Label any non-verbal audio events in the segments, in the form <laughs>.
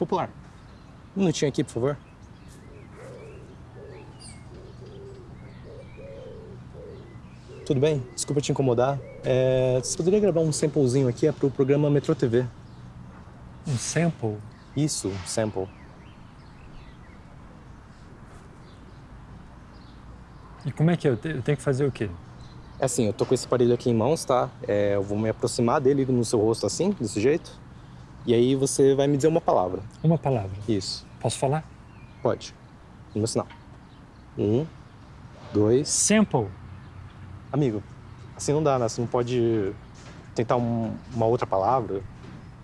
Popular. Um minutinho aqui, por favor. Tudo bem? Desculpa te incomodar. É, você poderia gravar um samplezinho aqui? É pro programa Metro TV. Um sample? Isso, um sample. E como é que é? Eu tenho que fazer o quê? É assim, eu tô com esse aparelho aqui em mãos, tá? É, eu vou me aproximar dele no seu rosto assim, desse jeito. E aí você vai me dizer uma palavra. Uma palavra? Isso. Posso falar? Pode. No meu sinal. Um, dois... Sample. Amigo, assim não dá, né? Você não pode tentar um, uma outra palavra.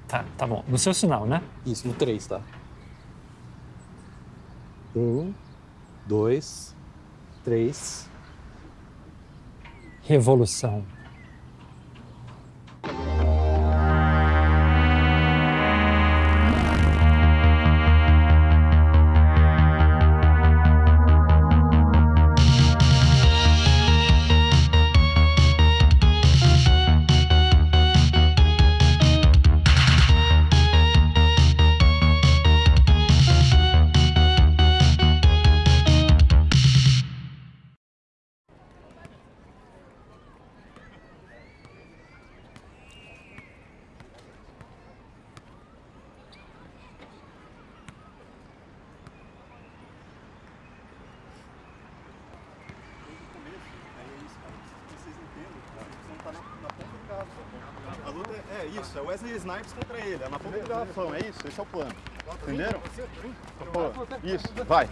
Tá, tá bom. No seu sinal, né? Isso, no três, tá? Um, dois, três... Revolução. Isso, é Wesley Snipes contra ele, é na ponta garrafão, é isso, esse é o plano. Entenderam? Pô, isso, vai.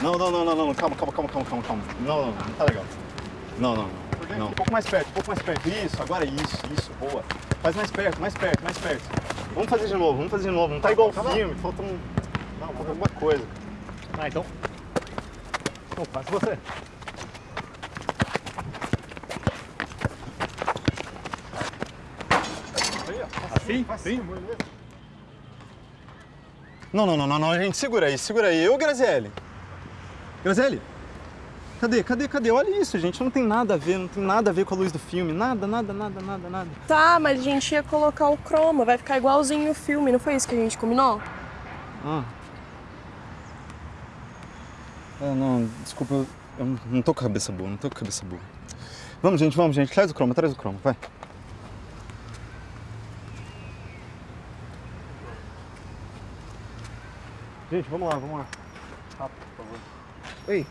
Não, não, não, não, não, calma, calma, calma, calma, calma, calma. Não, não, não tá legal. Não, não, não. não. Um pouco mais perto, um pouco mais perto. Isso, agora isso, isso, boa. Faz mais perto, mais perto, mais perto. Vamos fazer de novo, vamos fazer de novo. Não tá igual o filme, falta um. Não, falta alguma coisa. Ah, então. Então, faz você. Assim? Sim? Não, não, não, não, não, gente, segura aí, segura aí. Ô, Graziele. Graziele. Cadê, cadê, cadê? Olha isso, gente, não tem nada a ver, não tem nada a ver com a luz do filme. Nada, nada, nada, nada, nada. Tá, mas a gente ia colocar o chroma, vai ficar igualzinho o filme, não foi isso que a gente combinou? Ah. É, não, desculpa, eu, eu não tô com a cabeça boa, não tô com a cabeça boa. Vamos, gente, vamos, gente, traz o chroma, traz o chroma, vai. Gente, vamos lá, vamos lá. Rápido, por favor. Ei,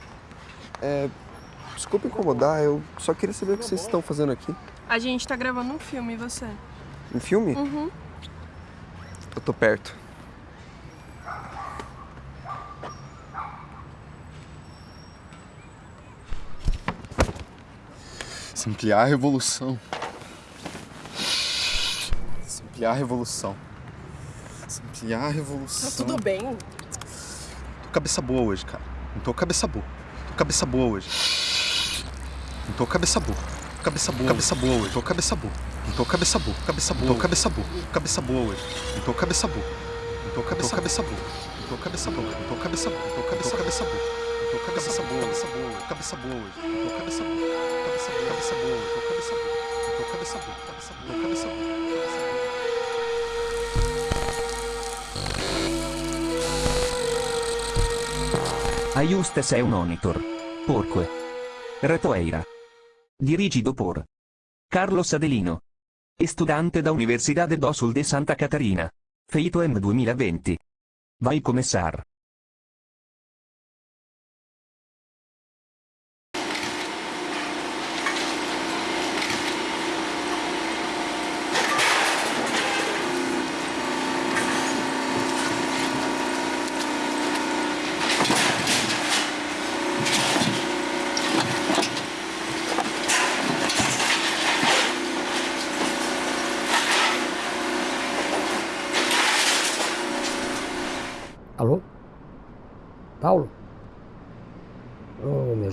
é, desculpa incomodar, eu só queria saber o que vocês estão fazendo aqui. A gente tá gravando um filme, e você? Um filme? Uhum. Eu tô perto. Se ampliar a revolução. Se ampliar a revolução. Se ampliar a revolução. Tá tudo bem? Cabeça boa hoje, cara. Não tô cabeça boa. Tô cabeça boa hoje. Não tô cabeça boa. Cabeça boa. Cabeça boa hoje. Tô cabeça boa. Não tô cabeça boa. Cabeça boa. Tô cabeça boa. Cabeça boa hoje. Não tô cabeça boa. Não tô cabeça cabeça boa. Não tô cabeça boa. Não tô cabeça boa. Tô cabeça cabeça boa. Cabeça boa. Cabeça boa. Cabeça boa hoje. Tô cabeça boa. Cabeça boa. Cabeça boa. Cabeça boa. Cabeça boa. Cabeça boa. Cabeça boa. Ajustes e un monitor. Porque. Retoeira. Dirigido por Carlos Adelino. Estudante da Universidade do Sul de Santa Catarina. Feito M 2020. Vai começar.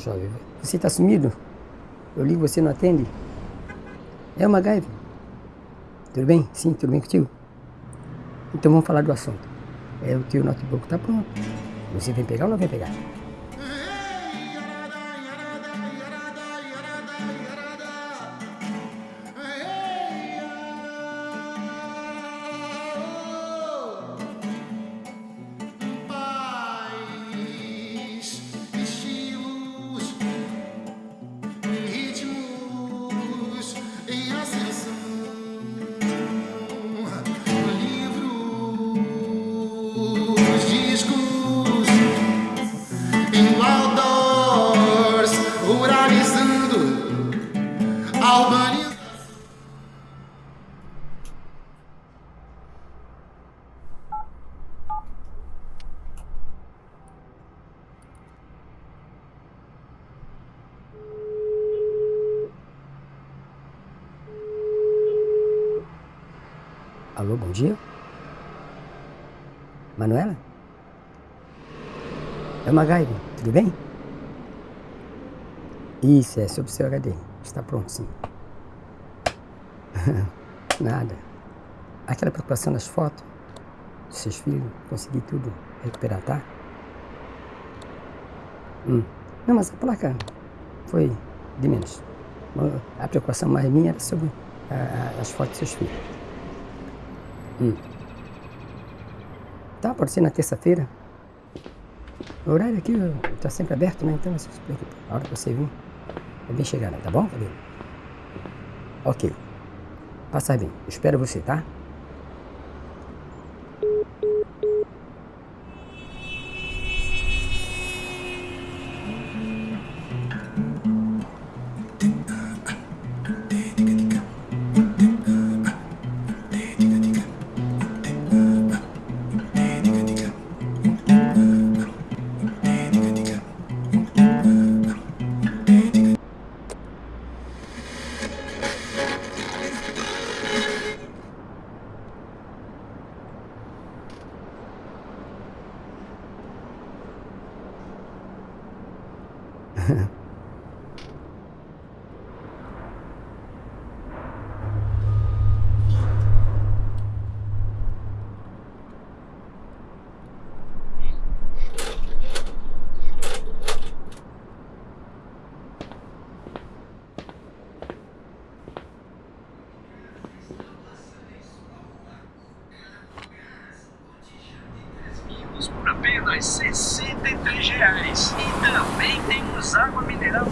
Jovem, você está sumido? Eu ligo, você não atende? É o MacGyver. Tudo bem? Sim, tudo bem contigo? Então vamos falar do assunto. É, o teu notebook tá pronto. Você vem pegar ou não vem pegar? Alô, bom dia? Manuela? É o MacGyver, tudo bem? Isso, é sobre seu HD. Está pronto, sim. <laughs> Nada. Aquela preocupação das fotos, dos seus filhos, consegui tudo recuperar, tá? Hum. Não, mas a placa foi de menos. A preocupação mais minha era sobre a, a, as fotos dos seus filhos. Hum. Tá, pode ser na terça-feira. O horário aqui está sempre aberto, né? Então. A hora que você vir, é bem chegada, tá bom, cabelo? Ok. Passa bem. Espero você, tá? 63 reais. E também temos água mineral.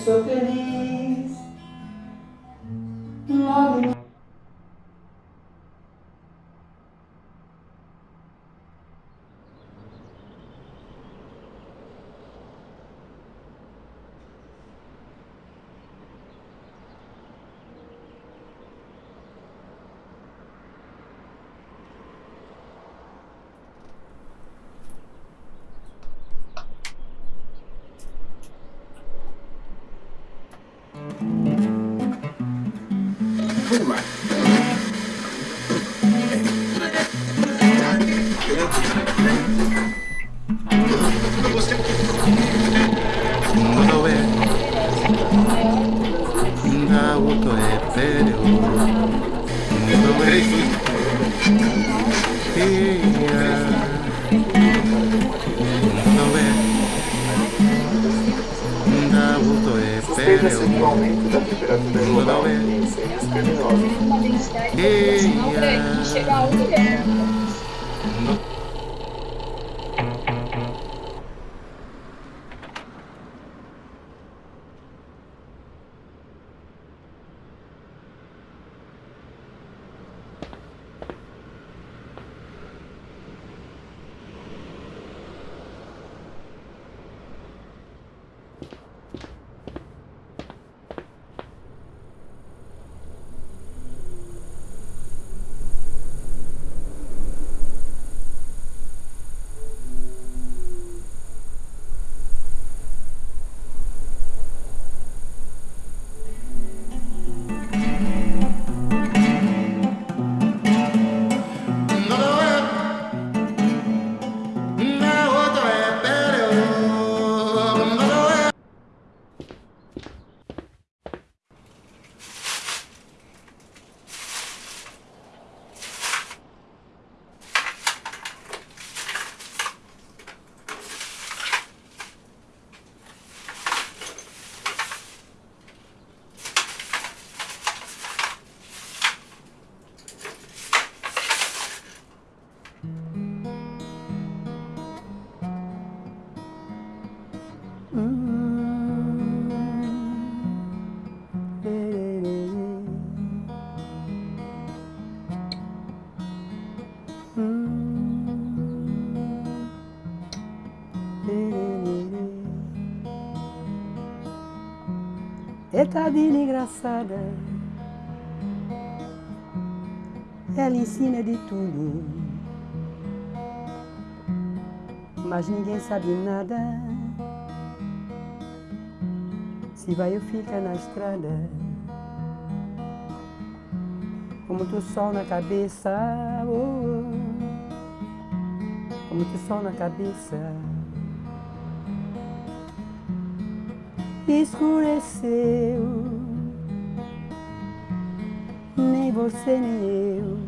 Eu sou feliz. O aumento da temperatura global em incêndios criminosos. Uma densidade populacional grande, que chega a um milhão. Eita vida engraçada. Ela ensina de tudo. Mas ninguém sabe nada. Se vai ou fica na estrada. Com muito sol na cabeça. Oh, muito sol na cabeça. Escureceu. Nem você nem eu,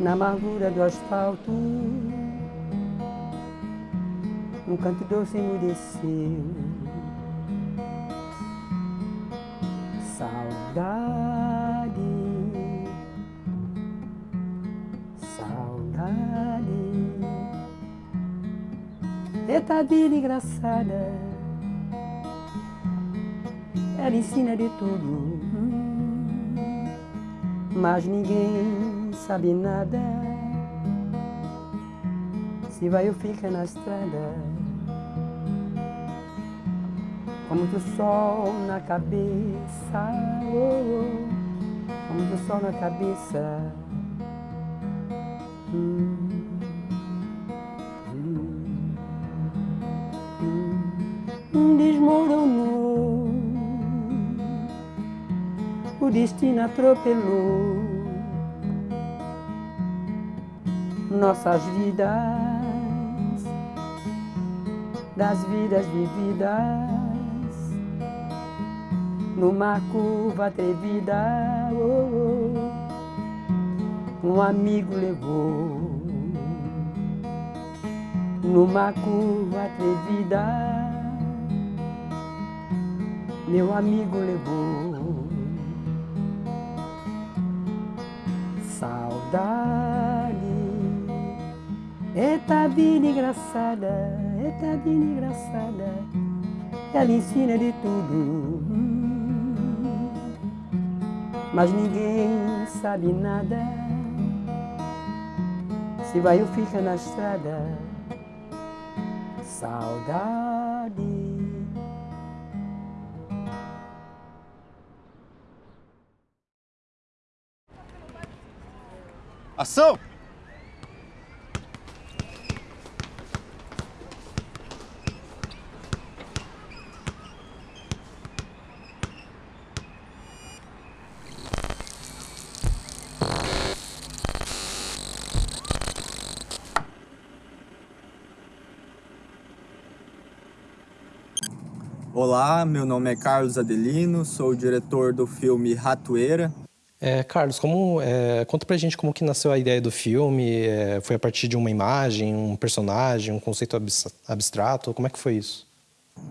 na amargura do asfalto, um canto doce emudeceu. Eita vida engraçada, ela ensina de tudo, mas ninguém sabe nada. Se vai ou fica na estrada, com muito sol na cabeça, oh, oh, com muito sol na cabeça. Hum. Destino atropelou nossas vidas, das vidas vividas, numa curva atrevida. Oh, oh, um amigo levou numa curva atrevida meu amigo levou. Saudade, eita vida engraçada, eita vida engraçada, ela ensina de tudo. Mas ninguém sabe nada, se vai ou fica na estrada. Saudade. Ação! Olá, meu nome é Carlos Adelino, sou o diretor do filme Ratoeira, é, Carlos, como, é, conta pra gente como que nasceu a ideia do filme, é, foi a partir de uma imagem, um personagem, um conceito abstrato, como é que foi isso?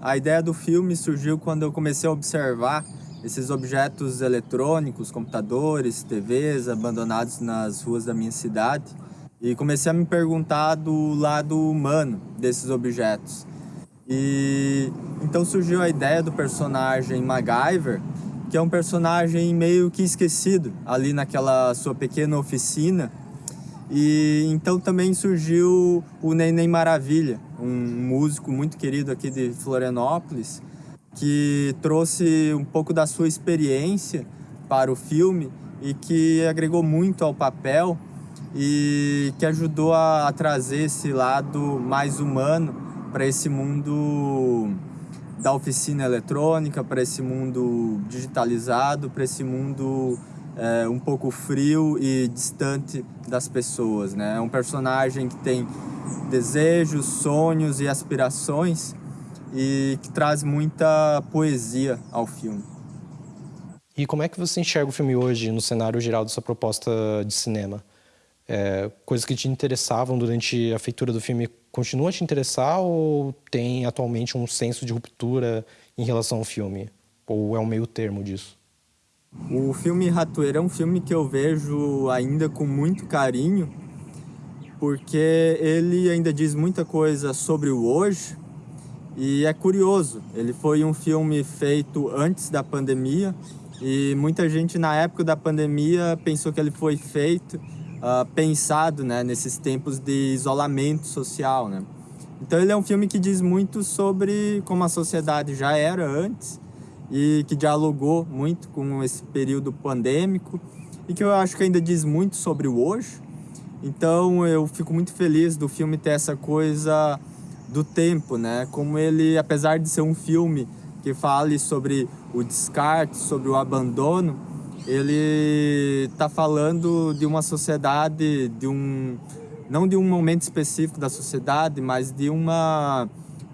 A ideia do filme surgiu quando eu comecei a observar esses objetos eletrônicos, computadores, TVs abandonados nas ruas da minha cidade e comecei a me perguntar do lado humano desses objetos. E então surgiu a ideia do personagem MacGyver, que é um personagem meio que esquecido ali naquela sua pequena oficina. E então também surgiu o Neném Maravilha, um músico muito querido aqui de Florianópolis, que trouxe um pouco da sua experiência para o filme e que agregou muito ao papel e que ajudou a, a trazer esse lado mais humano para esse mundo da oficina eletrônica para esse mundo digitalizado, para esse mundo é, um pouco frio e distante das pessoas. Né? É um personagem que tem desejos, sonhos e aspirações e que traz muita poesia ao filme. E como é que você enxerga o filme hoje no cenário geral dessa proposta de cinema? É, coisas que te interessavam durante a feitura do filme continua a te interessar ou tem atualmente um senso de ruptura em relação ao filme? Ou é um meio termo disso? O filme Ratoeira é um filme que eu vejo ainda com muito carinho, porque ele ainda diz muita coisa sobre o hoje e é curioso. Ele foi um filme feito antes da pandemia e muita gente na época da pandemia pensou que ele foi feito uh, pensado né, nesses tempos de isolamento social. Né? Então ele é um filme que diz muito sobre como a sociedade já era antes e que dialogou muito com esse período pandêmico e que eu acho que ainda diz muito sobre o hoje. Então eu fico muito feliz do filme ter essa coisa do tempo, né? Como ele, apesar de ser um filme que fale sobre o descarte, sobre o abandono, ele está falando de uma sociedade, de um não de um momento específico da sociedade, mas de uma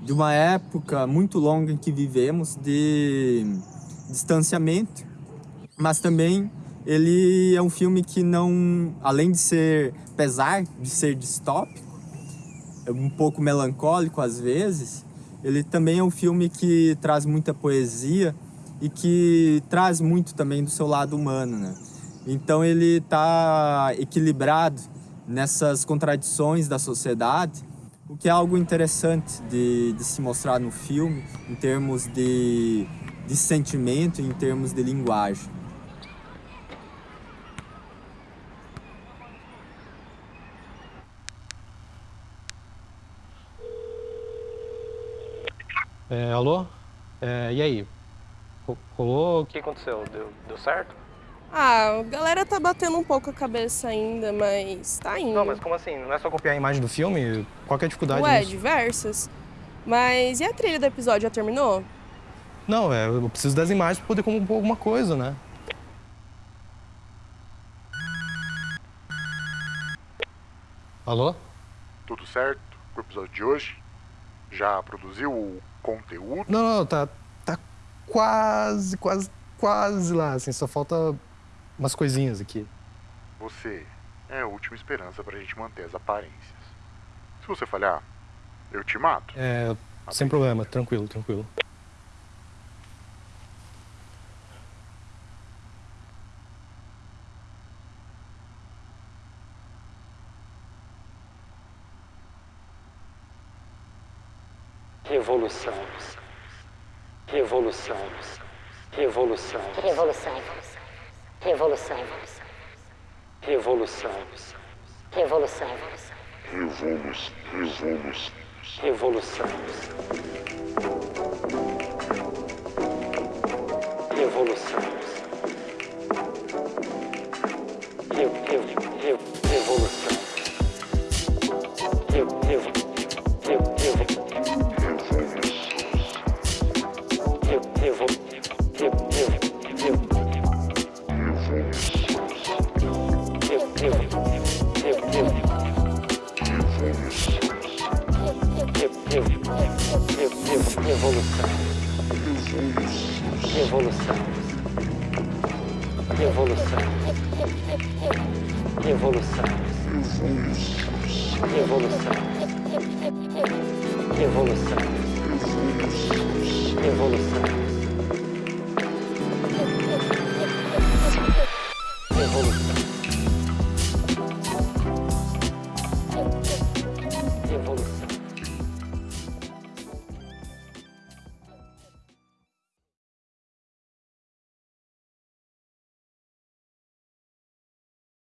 de uma época muito longa em que vivemos de distanciamento, mas também ele é um filme que não, além de ser pesar de ser distópico, é um pouco melancólico às vezes, ele também é um filme que traz muita poesia e que traz muito também do seu lado humano, né? Então ele está equilibrado nessas contradições da sociedade, o que é algo interessante de, de se mostrar no filme, em termos de, de sentimento, em termos de linguagem. É, alô? É, e aí? Rolou? O que aconteceu? Deu, deu certo? Ah, a galera tá batendo um pouco a cabeça ainda, mas tá indo. Não, mas como assim? Não é só copiar a imagem do filme? Qual que é a dificuldade Ué, nisso? diversas. Mas e a trilha do episódio, já terminou? Não, é, eu preciso das imagens pra poder compor alguma coisa, né? Alô? Tudo certo com o episódio de hoje? Já produziu o conteúdo? Não, não, tá quase, quase, quase lá, assim, só falta umas coisinhas aqui. Você é a última esperança pra gente manter as aparências. Se você falhar, eu te mato. É, sem problema, tranquilo, tranquilo. Revolução. Revolução. Revolução. Revolução. Revolução. Revolução. Revolução. Revolução. Revolução. Revolução. Evolução. Evolução. Evolução. Evolução. Evolução. Evolução. Evolução.